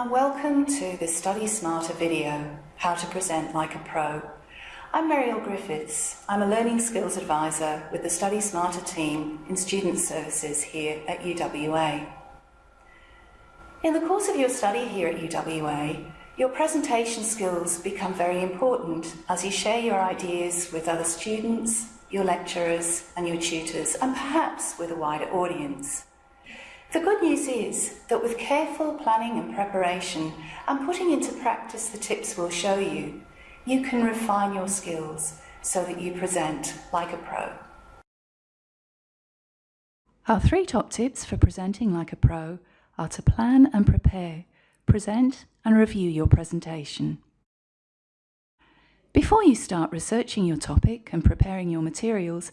and welcome to the Study Smarter video, How to Present Like a Pro. I'm Mariel Griffiths. I'm a Learning Skills Advisor with the Study Smarter team in Student Services here at UWA. In the course of your study here at UWA, your presentation skills become very important as you share your ideas with other students, your lecturers and your tutors, and perhaps with a wider audience. The good news is that with careful planning and preparation and putting into practice the tips we'll show you, you can refine your skills so that you present like a pro. Our three top tips for presenting like a pro are to plan and prepare, present and review your presentation. Before you start researching your topic and preparing your materials,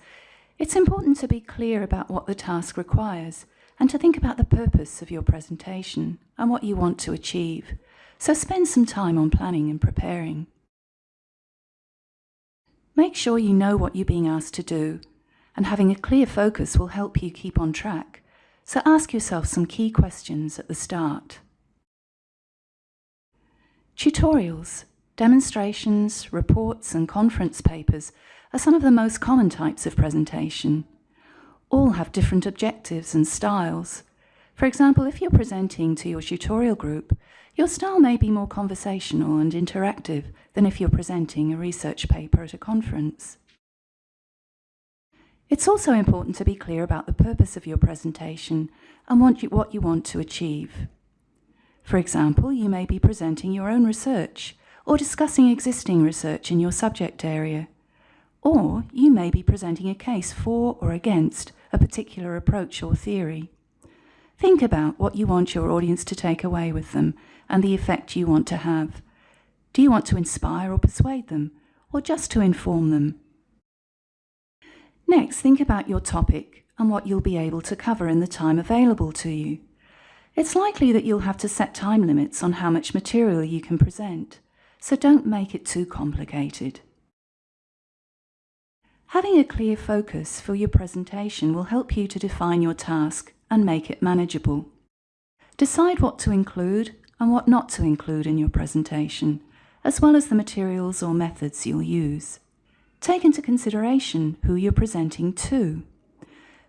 it's important to be clear about what the task requires and to think about the purpose of your presentation and what you want to achieve. So spend some time on planning and preparing. Make sure you know what you're being asked to do, and having a clear focus will help you keep on track. So ask yourself some key questions at the start. Tutorials, demonstrations, reports and conference papers are some of the most common types of presentation all have different objectives and styles. For example, if you're presenting to your tutorial group, your style may be more conversational and interactive than if you're presenting a research paper at a conference. It's also important to be clear about the purpose of your presentation and what you, want to achieve. For example, you may be presenting your own research or discussing existing research in your subject area. Or you may be presenting a case for or against a particular approach or theory. Think about what you want your audience to take away with them and the effect you want to have. Do you want to inspire or persuade them, or just to inform them? Next, think about your topic and what you'll be able to cover in the time available to you. It's likely that you'll have to set time limits on how much material you can present, so don't make it too complicated. Having a clear focus for your presentation will help you to define your task and make it manageable. Decide what to include and what not to include in your presentation, as well as the materials or methods you'll use. Take into consideration who you're presenting to.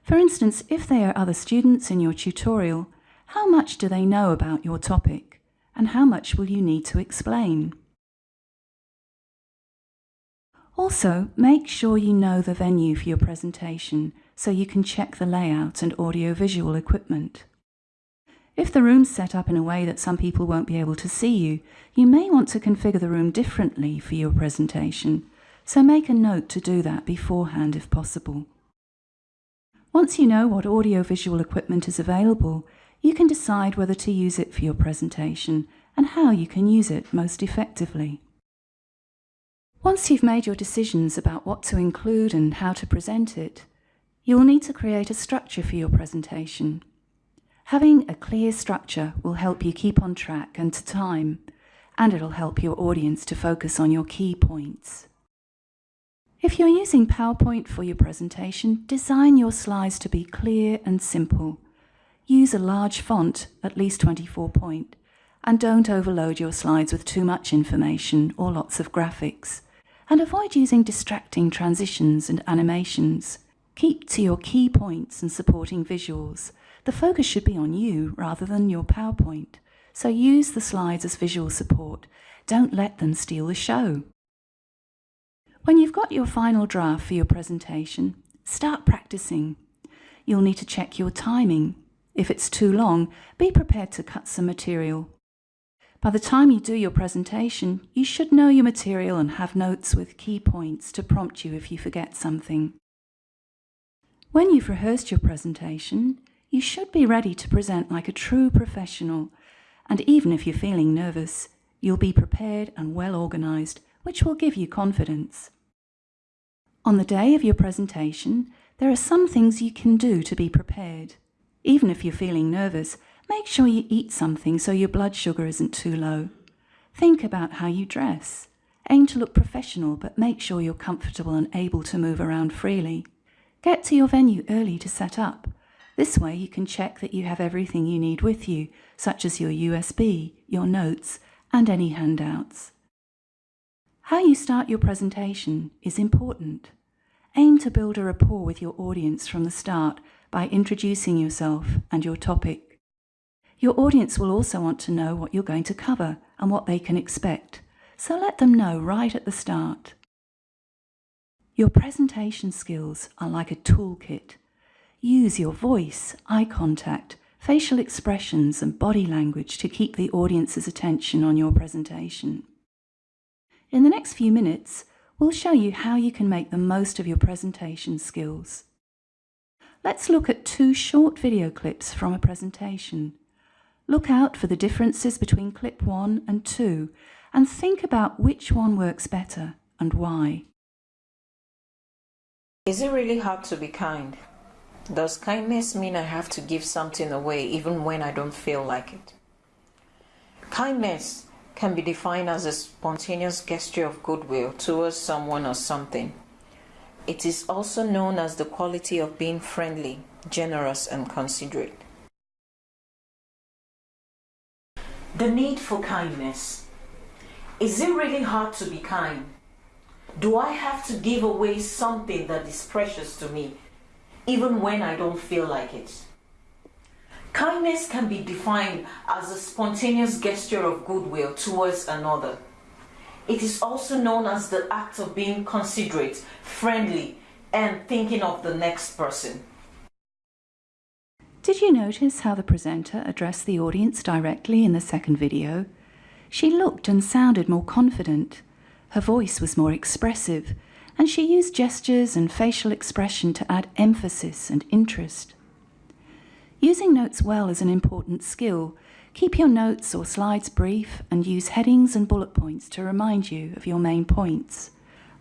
For instance, if there are other students in your tutorial, how much do they know about your topic, and how much will you need to explain? Also, make sure you know the venue for your presentation so you can check the layout and audiovisual equipment. If the room's set up in a way that some people won't be able to see you, you may want to configure the room differently for your presentation, so make a note to do that beforehand if possible. Once you know what audiovisual equipment is available, you can decide whether to use it for your presentation and how you can use it most effectively. Once you've made your decisions about what to include and how to present it, you'll need to create a structure for your presentation. Having a clear structure will help you keep on track and to time, and it'll help your audience to focus on your key points. If you're using PowerPoint for your presentation, design your slides to be clear and simple. Use a large font, at least 24 point, and don't overload your slides with too much information or lots of graphics and avoid using distracting transitions and animations. Keep to your key points and supporting visuals. The focus should be on you rather than your PowerPoint, so use the slides as visual support. Don't let them steal the show. When you've got your final draft for your presentation, start practicing. You'll need to check your timing. If it's too long, be prepared to cut some material. By the time you do your presentation, you should know your material and have notes with key points to prompt you if you forget something. When you've rehearsed your presentation, you should be ready to present like a true professional, and even if you're feeling nervous, you'll be prepared and well organised, which will give you confidence. On the day of your presentation, there are some things you can do to be prepared. Even if you're feeling nervous, Make sure you eat something so your blood sugar isn't too low. Think about how you dress. Aim to look professional, but make sure you're comfortable and able to move around freely. Get to your venue early to set up. This way you can check that you have everything you need with you, such as your USB, your notes, and any handouts. How you start your presentation is important. Aim to build a rapport with your audience from the start by introducing yourself and your topic. Your audience will also want to know what you're going to cover and what they can expect, so let them know right at the start. Your presentation skills are like a toolkit. Use your voice, eye contact, facial expressions and body language to keep the audience's attention on your presentation. In the next few minutes, we'll show you how you can make the most of your presentation skills. Let's look at two short video clips from a presentation. Look out for the differences between clip 1 and 2 and think about which one works better and why. Is it really hard to be kind? Does kindness mean I have to give something away even when I don't feel like it? Kindness can be defined as a spontaneous gesture of goodwill towards someone or something. It is also known as the quality of being friendly, generous, and considerate. The need for kindness. Is it really hard to be kind? Do I have to give away something that is precious to me, even when I don't feel like it? Kindness can be defined as a spontaneous gesture of goodwill towards another. It is also known as the act of being considerate, friendly, and thinking of the next person. Did you notice how the presenter addressed the audience directly in the second video? She looked and sounded more confident. Her voice was more expressive, and she used gestures and facial expression to add emphasis and interest. Using notes well is an important skill. Keep your notes or slides brief and use headings and bullet points to remind you of your main points.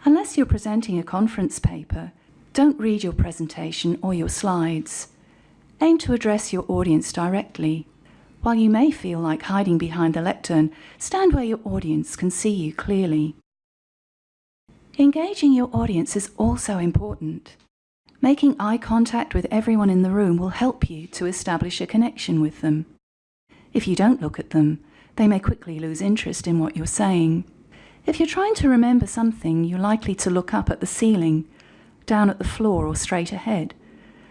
Unless you're presenting a conference paper, don't read your presentation or your slides. Aim to address your audience directly. While you may feel like hiding behind the lectern, stand where your audience can see you clearly. Engaging your audience is also important. Making eye contact with everyone in the room will help you to establish a connection with them. If you don't look at them, they may quickly lose interest in what you're saying. If you're trying to remember something, you're likely to look up at the ceiling, down at the floor or straight ahead.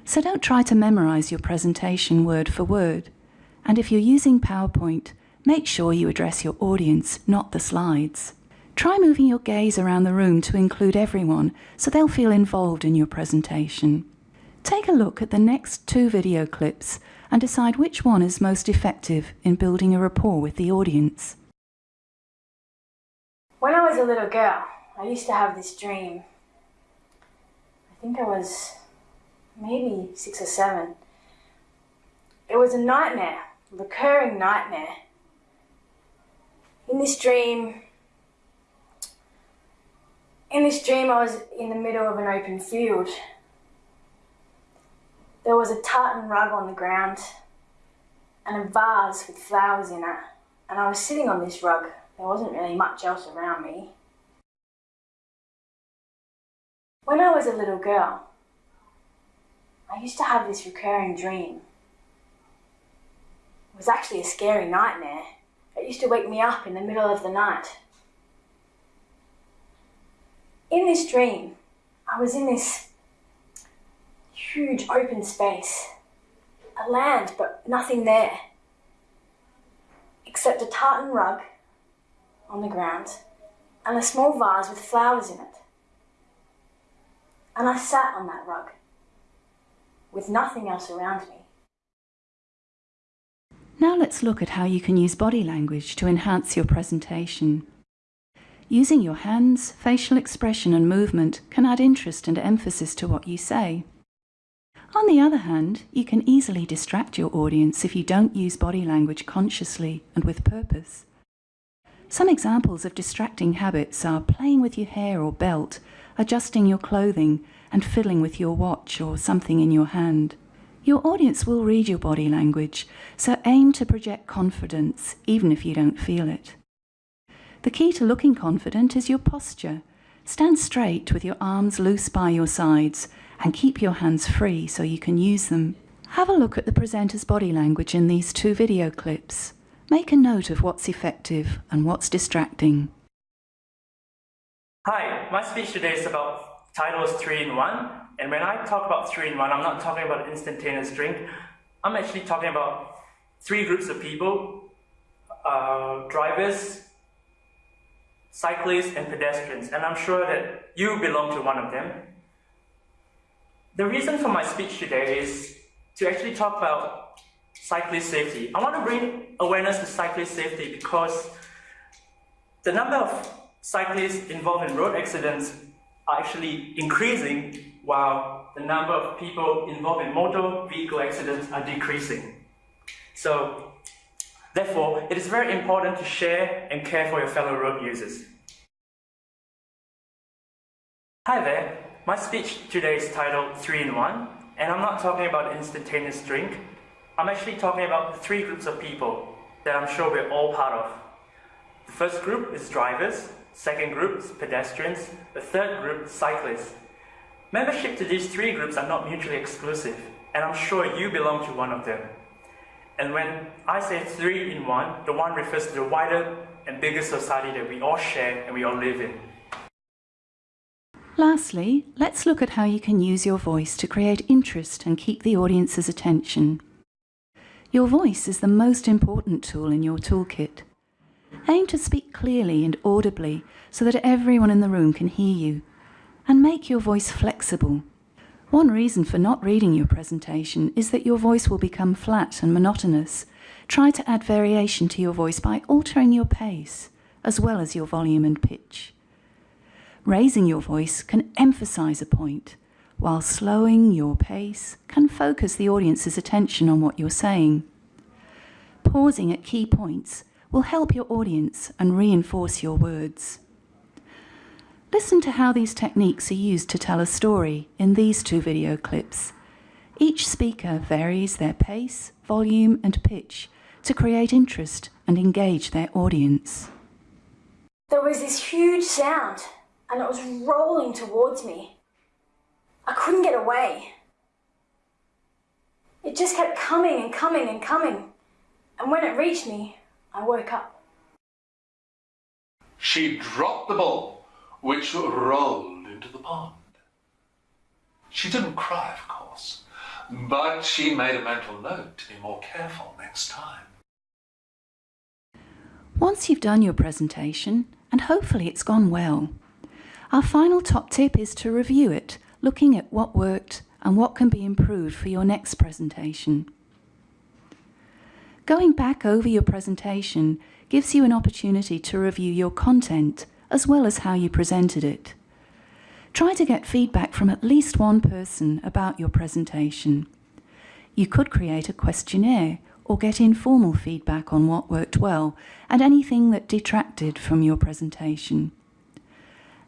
So don't try to memorize your presentation word for word. And if you're using PowerPoint, make sure you address your audience, not the slides. Try moving your gaze around the room to include everyone so they'll feel involved in your presentation. Take a look at the next two video clips and decide which one is most effective in building a rapport with the audience. When I was a little girl, I used to have this dream. I think I was maybe six or seven. It was a nightmare, a recurring nightmare. In this dream, in this dream, I was in the middle of an open field. There was a tartan rug on the ground and a vase with flowers in it, and I was sitting on this rug. There wasn't really much else around me. When I was a little girl, I used to have this recurring dream. It was actually a scary nightmare. It used to wake me up in the middle of the night. In this dream, I was in this huge open space, a land, but nothing there, except a tartan rug on the ground and a small vase with flowers in it. And I sat on that rug with nothing else around me. Now let's look at how you can use body language to enhance your presentation. Using your hands, facial expression and movement can add interest and emphasis to what you say. On the other hand, you can easily distract your audience if you don't use body language consciously and with purpose. Some examples of distracting habits are playing with your hair or belt, adjusting your clothing, and fiddling with your watch or something in your hand. Your audience will read your body language, so aim to project confidence even if you don't feel it. The key to looking confident is your posture. Stand straight with your arms loose by your sides and keep your hands free so you can use them. Have a look at the presenter's body language in these two video clips. Make a note of what's effective and what's distracting. Hi, my speech today is about titles 3 in 1. And when I talk about 3 in 1, I'm not talking about instantaneous drink. I'm actually talking about three groups of people uh, drivers, cyclists, and pedestrians. And I'm sure that you belong to one of them. The reason for my speech today is to actually talk about cyclist safety. I want to bring awareness to cyclist safety because the number of cyclists involved in road accidents are actually increasing while the number of people involved in motor vehicle accidents are decreasing. So, therefore, it is very important to share and care for your fellow road users. Hi there, my speech today is titled 3 in 1, and I'm not talking about instantaneous drink. I'm actually talking about three groups of people that I'm sure we're all part of. The first group is drivers, second group is pedestrians, the third group cyclists. Membership to these three groups are not mutually exclusive, and I'm sure you belong to one of them. And when I say three in one, the one refers to the wider and bigger society that we all share and we all live in. Lastly, let's look at how you can use your voice to create interest and keep the audience's attention. Your voice is the most important tool in your toolkit. Aim to speak clearly and audibly so that everyone in the room can hear you, and make your voice flexible. One reason for not reading your presentation is that your voice will become flat and monotonous. Try to add variation to your voice by altering your pace, as well as your volume and pitch. Raising your voice can emphasize a point, while slowing your pace can focus the audience's attention on what you're saying. Pausing at key points will help your audience and reinforce your words. Listen to how these techniques are used to tell a story in these two video clips. Each speaker varies their pace, volume and pitch to create interest and engage their audience. There was this huge sound and it was rolling towards me. I couldn't get away. It just kept coming and coming and coming. And when it reached me, I woke up. She dropped the ball, which rolled into the pond. She didn't cry, of course, but she made a mental note to be more careful next time. Once you've done your presentation, and hopefully it's gone well, our final top tip is to review it, looking at what worked and what can be improved for your next presentation. Going back over your presentation gives you an opportunity to review your content as well as how you presented it. Try to get feedback from at least one person about your presentation. You could create a questionnaire or get informal feedback on what worked well and anything that detracted from your presentation.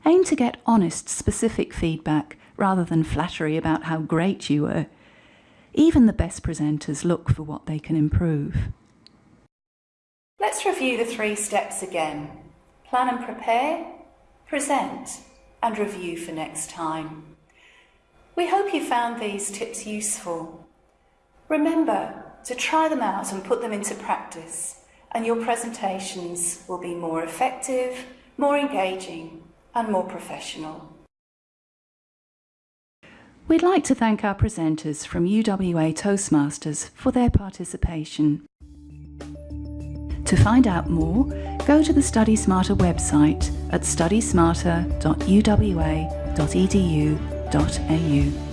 Aim to get honest, specific feedback rather than flattery about how great you were. Even the best presenters look for what they can improve. Let's review the three steps again. Plan and prepare, present, and review for next time. We hope you found these tips useful. Remember to try them out and put them into practice, and your presentations will be more effective, more engaging, and more professional. We'd like to thank our presenters from UWA Toastmasters for their participation. To find out more, go to the Study Smarter website at studysmarter.uwa.edu.au.